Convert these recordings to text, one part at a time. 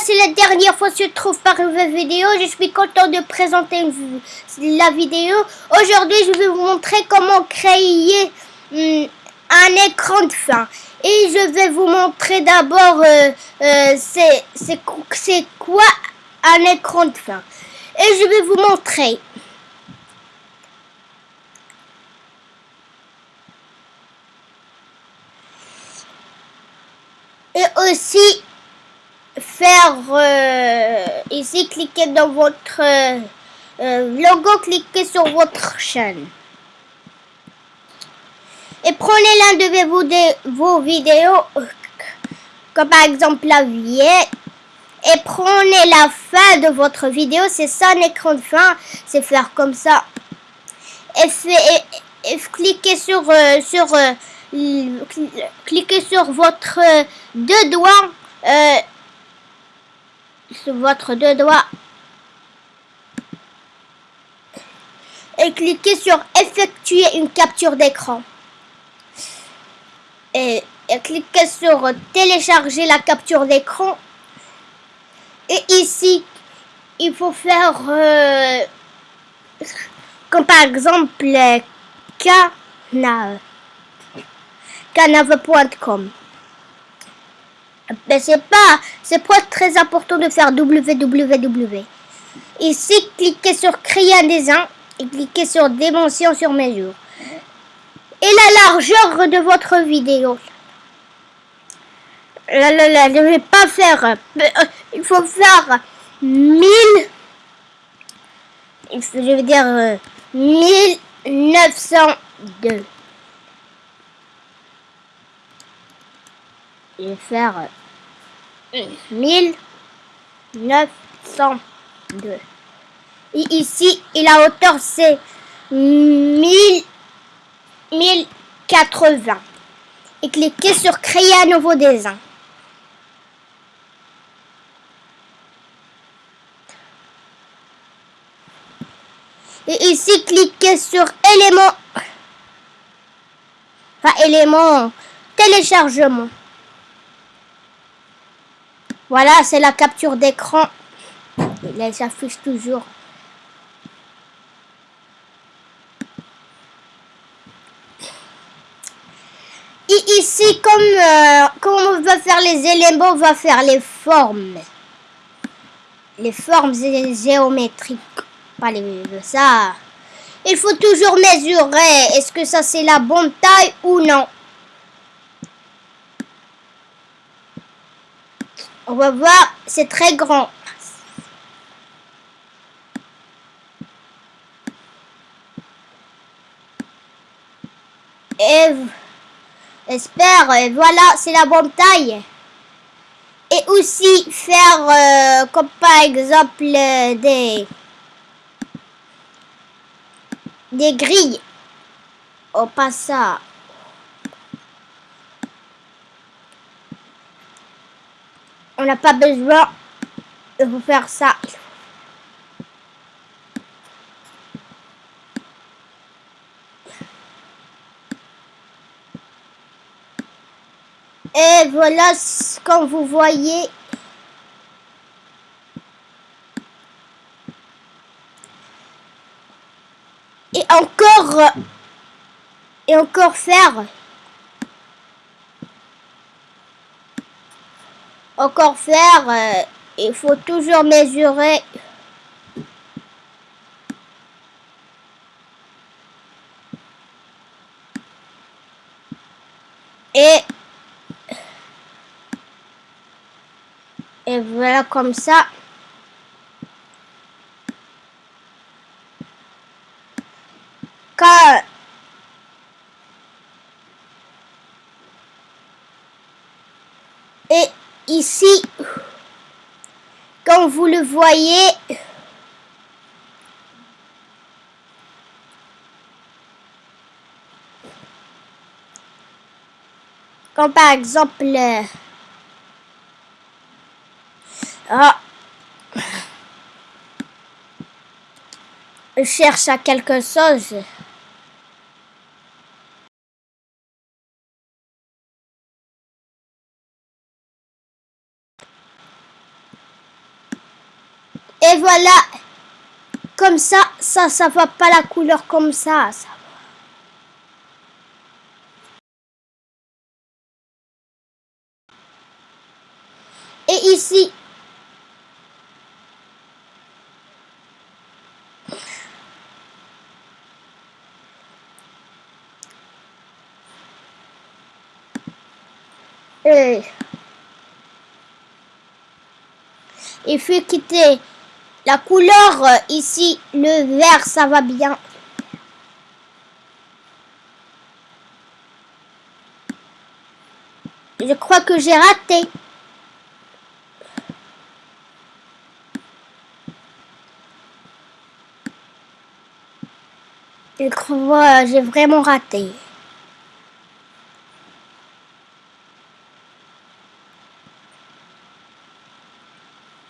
c'est la dernière fois que je trouve par une vidéo. Je suis content de présenter la vidéo. Aujourd'hui, je vais vous montrer comment créer hmm, un écran de fin. Et je vais vous montrer d'abord euh, euh, c'est quoi un écran de fin. Et je vais vous montrer. Et aussi faire euh, ici, cliquez dans votre euh, euh, logo, cliquez sur votre chaîne. Et prenez l'un de vos, de vos vidéos, comme par exemple la vieille, et prenez la fin de votre vidéo, c'est ça un écran de fin, c'est faire comme ça. Et, fait, et, cliquez sur, sur cliquez sur votre deux doigts sur votre deux doigts et cliquez sur effectuer une capture d'écran. Et, cliquez sur télécharger la capture d'écran. Et ici, il faut faire euh, comme par exemple canave canave.com. Mais c'est pas, c'est très important de faire www. Ici, cliquez sur créer un dessin et cliquez sur dimension sur mesure. Et la largeur de votre vidéo. Là, là, là, je vais pas faire, euh, il faut faire 1000, je vais dire 1902. Euh, vais faire 1902. Et ici, et la hauteur, c'est 1000, 1080. Et cliquez sur créer un nouveau dessin. Et ici, cliquez sur élément, enfin élément téléchargement. Voilà, c'est la capture d'écran. Elle s'affiche toujours. Et ici, comme, euh, on va faire les éléments, on va faire les formes. Les formes géométriques. Pas les, ça. Il faut toujours mesurer. Est-ce que ça c'est la bonne taille ou non? On va voir, c'est très grand. Et espère, et voilà, c'est la bonne taille. Et aussi faire, euh, comme par exemple, des, des grilles. Oh, pas ça. On n'a pas besoin de vous faire ça. Et voilà, comme vous voyez, et encore, et encore faire encore faire, euh, il faut toujours mesurer. Et, et voilà comme ça. Quand et ici, comme vous le voyez, comme par exemple, ah, je cherche à quelque chose. Et voilà. Ça, ça, ça va pas la couleur comme ça. ça. Et ici, et il faut quitter la couleur euh, ici, le vert, ça va bien. Je crois que j'ai raté. Je crois j'ai vraiment raté.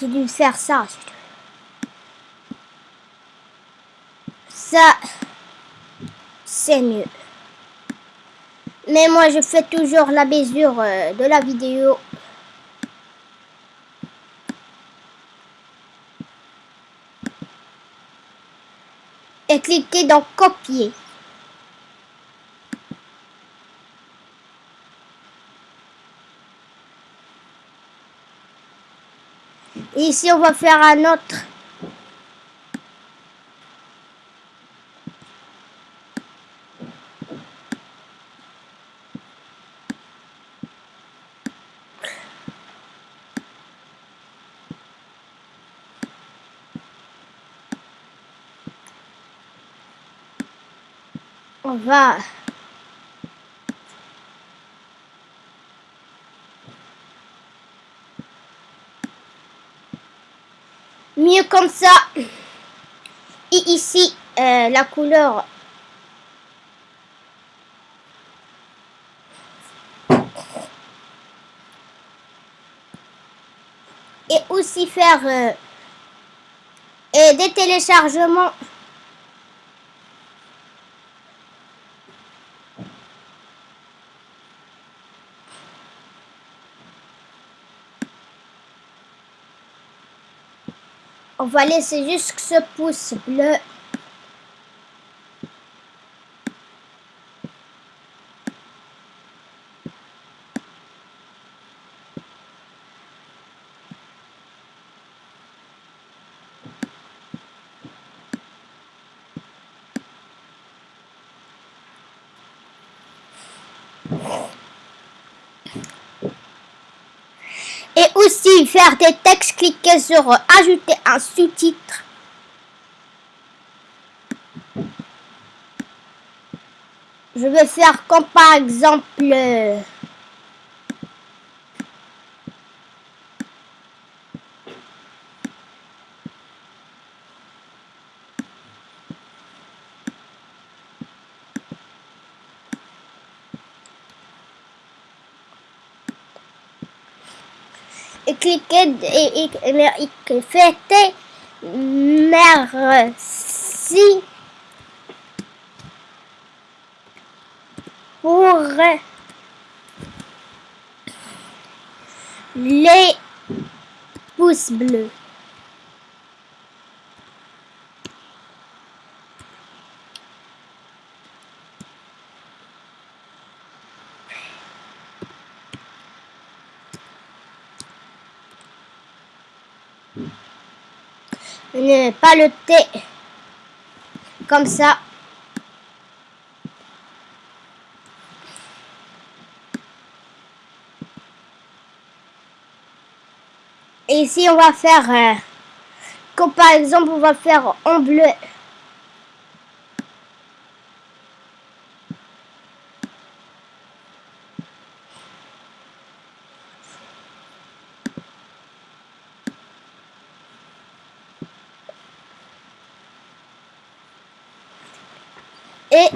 J'ai dû faire ça. Ça, c'est mieux. Mais moi, je fais toujours la mesure euh, de la vidéo. Et cliquez dans copier. ici, on va faire un autre. Mieux comme ça. Et ici, euh, la couleur. Et aussi faire euh, des téléchargements On va laisser juste ce pouce bleu. Et faire des textes, cliquez sur ajouter un sous-titre. Je vais faire comme par exemple cliquez et, et, merci pour les pouces bleus. Le thé comme ça. Et ici, on va faire, euh, comme par exemple, on va faire en bleu. Et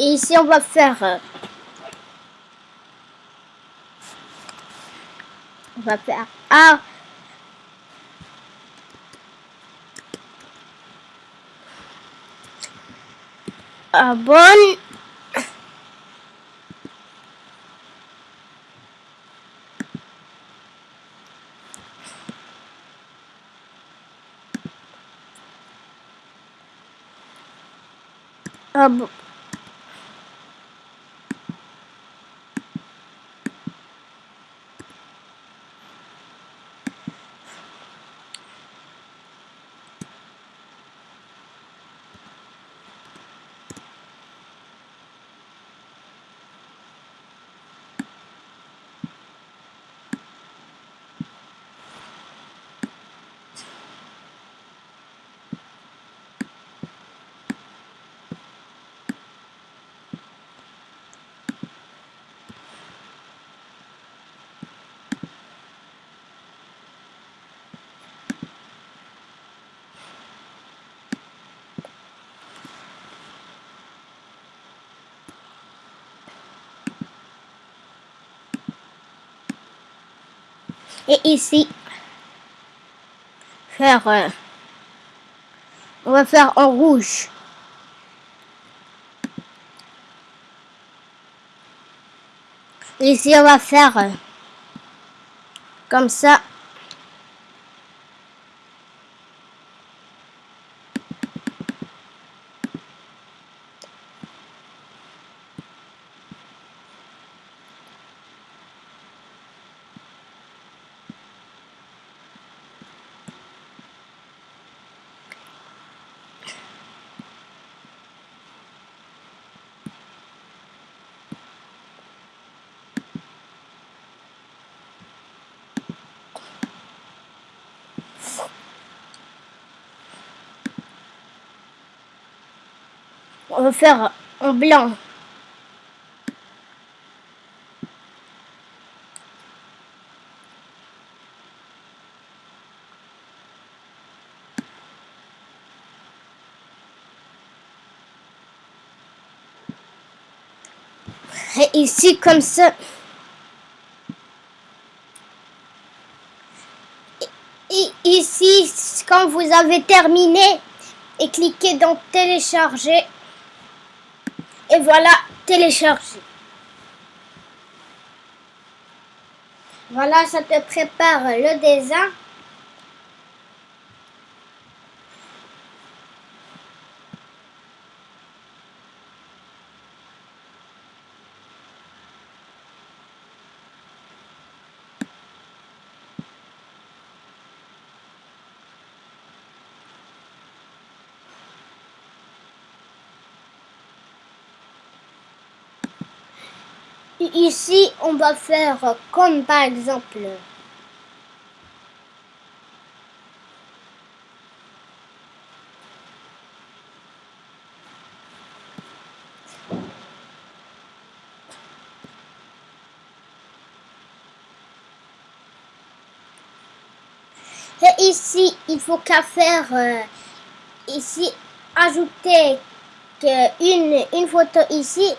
Et ici, on va faire On va faire A. Abonne. Ab Et ici, faire, euh, on va faire en rouge. Ici, on va faire euh, comme ça. On va faire en blanc. Et ici, comme ça. Et ici, quand vous avez terminé, et cliquez dans télécharger. Et voilà, télécharger. Voilà, ça te prépare le dessin. Ici, on va faire comme par exemple... Ici, il faut qu'à faire... Euh, ici, ajouter une, une photo ici.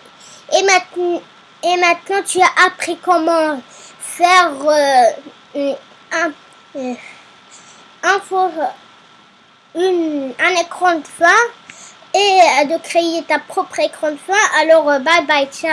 Et maintenant et maintenant, tu as appris comment faire euh, un, euh, un écran de fin et de créer ta propre écran de fin. Alors, bye bye, ciao.